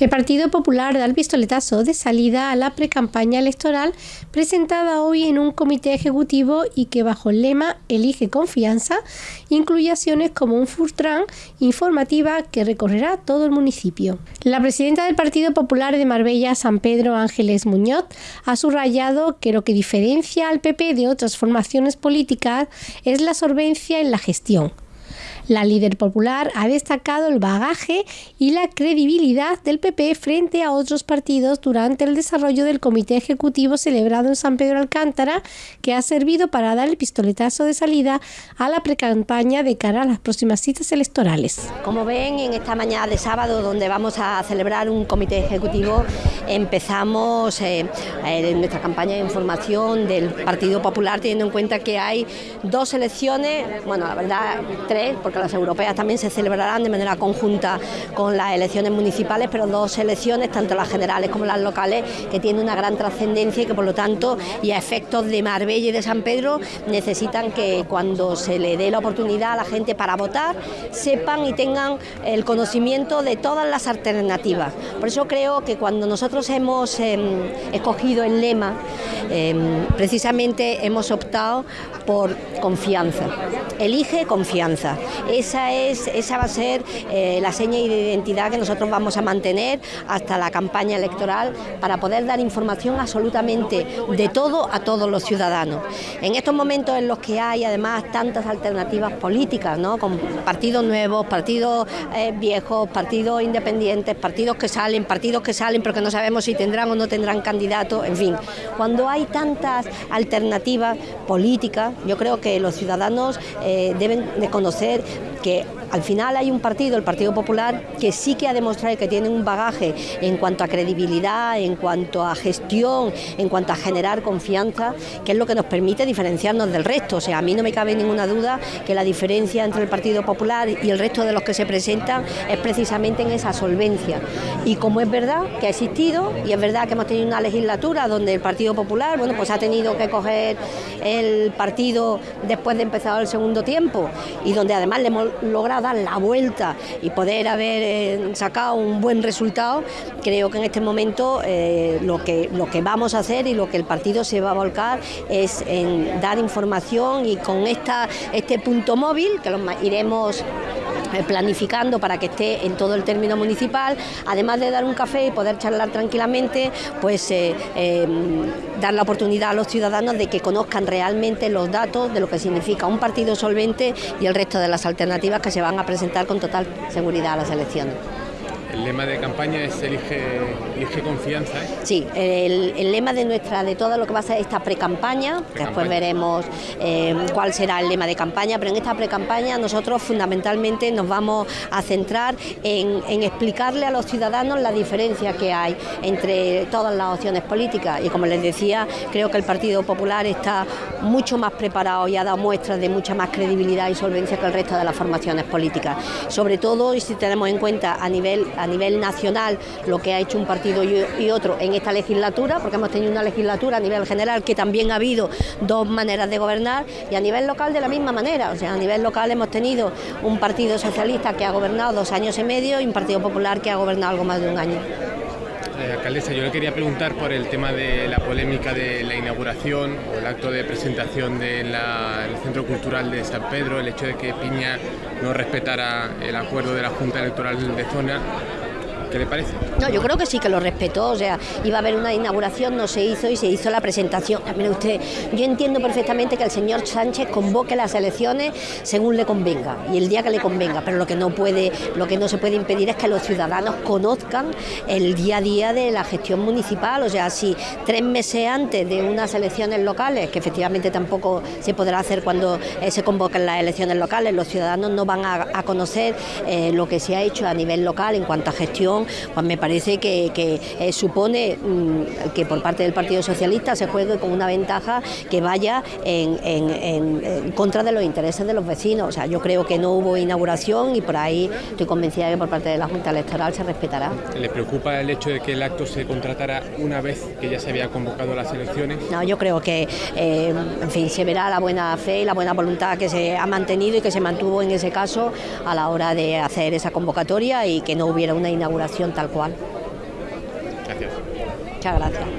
El Partido Popular da el pistoletazo de salida a la precampaña electoral presentada hoy en un comité ejecutivo y que bajo el lema Elige confianza incluye acciones como un Furtran informativa que recorrerá todo el municipio. La presidenta del Partido Popular de Marbella, San Pedro Ángeles Muñoz, ha subrayado que lo que diferencia al PP de otras formaciones políticas es la solvencia en la gestión la líder popular ha destacado el bagaje y la credibilidad del PP frente a otros partidos durante el desarrollo del comité ejecutivo celebrado en San Pedro Alcántara, que ha servido para dar el pistoletazo de salida a la precampaña de cara a las próximas citas electorales. Como ven, en esta mañana de sábado, donde vamos a celebrar un comité ejecutivo, empezamos eh, eh, nuestra campaña de información del Partido Popular, teniendo en cuenta que hay dos elecciones, bueno, la verdad, tres, porque las europeas también se celebrarán de manera conjunta con las elecciones municipales, pero dos elecciones, tanto las generales como las locales, que tienen una gran trascendencia y que por lo tanto y a efectos de Marbella y de San Pedro necesitan que cuando se le dé la oportunidad a la gente para votar, sepan y tengan el conocimiento de todas las alternativas. Por eso creo que cuando nosotros hemos em, escogido el lema, em, precisamente hemos optado por confianza. Elige confianza. Esa, es, esa va a ser eh, la seña de identidad que nosotros vamos a mantener hasta la campaña electoral para poder dar información absolutamente de todo a todos los ciudadanos. En estos momentos en los que hay además tantas alternativas políticas, ¿no? con partidos nuevos, partidos eh, viejos, partidos independientes, partidos que salen, partidos que salen pero que no sabemos si tendrán o no tendrán candidatos, en fin, cuando hay tantas alternativas políticas, yo creo que los ciudadanos deben de conocer que al final hay un partido, el Partido Popular, que sí que ha demostrado que tiene un bagaje en cuanto a credibilidad, en cuanto a gestión, en cuanto a generar confianza, que es lo que nos permite diferenciarnos del resto. O sea, a mí no me cabe ninguna duda que la diferencia entre el Partido Popular y el resto de los que se presentan es precisamente en esa solvencia. Y como es verdad que ha existido, y es verdad que hemos tenido una legislatura donde el Partido Popular, bueno, pues ha tenido que coger el partido después de empezar el segundo tiempo, y donde además le hemos logrado dar la vuelta y poder haber eh, sacado un buen resultado, creo que en este momento eh, lo, que, lo que vamos a hacer y lo que el partido se va a volcar es en dar información y con esta, este punto móvil, que lo iremos planificando para que esté en todo el término municipal, además de dar un café y poder charlar tranquilamente, pues dar la oportunidad a los ciudadanos de que conozcan realmente los datos de lo que significa un partido solvente y el resto de las alternativas que se van a presentar con total seguridad a las elecciones. El lema de campaña es elige, elige confianza. ¿eh? Sí, el, lema de nuestra, de todo lo que va a ser esta pre-campaña, después veremos eh, cuál será el lema de campaña, pero en esta pre-campaña nosotros fundamentalmente nos vamos a centrar en, explicarle a los ciudadanos la diferencia que hay entre todas las opciones políticas y como les decía, creo que el Partido Popular está mucho más preparado y ha dado muestras de mucha más credibilidad y solvencia que el resto de las formaciones políticas. Sobre todo, y si tenemos en cuenta a nivel a nivel nacional lo que ha hecho un partido y otro en esta legislatura, porque hemos tenido una legislatura a nivel general que también ha habido dos maneras de gobernar y a nivel local de la misma manera. O sea, a nivel local hemos tenido un partido socialista que ha gobernado dos años y medio y un partido popular que ha gobernado algo más de un año. Eh, alcaldesa, yo le quería preguntar por el tema de la polémica de la inauguración o el acto de presentación del Centro Cultural de San Pedro, el hecho de que Piña no respetara el acuerdo de la Junta Electoral de Zona ¿Qué le parece? No, yo creo que sí que lo respetó, o sea, iba a haber una inauguración, no se hizo y se hizo la presentación. Mire usted, yo entiendo perfectamente que el señor Sánchez convoque las elecciones según le convenga y el día que le convenga, pero lo que no puede, lo que no se puede impedir es que los ciudadanos conozcan el día a día de la gestión municipal, o sea, si tres meses antes de unas elecciones locales, que efectivamente tampoco se podrá hacer cuando eh, se convoquen las elecciones locales, los ciudadanos no van a, conocer eh, lo que se ha hecho a nivel local en cuanto a gestión pues me parece que, eh, supone mm, que por parte del Partido Socialista se juegue con una ventaja que vaya en, contra de los intereses de los vecinos. O sea, yo creo que no hubo inauguración y por ahí estoy convencida que por parte de la Junta Electoral se respetará. ¿Le preocupa el hecho de que el acto se contratara una vez que ya se había convocado las elecciones? No, yo creo que, eh, en fin, se verá la buena fe y la buena voluntad que se ha mantenido y que se mantuvo en ese caso a la hora de hacer esa convocatoria y que no hubiera una inauguración tal cual. Gracias. Muchas gracias.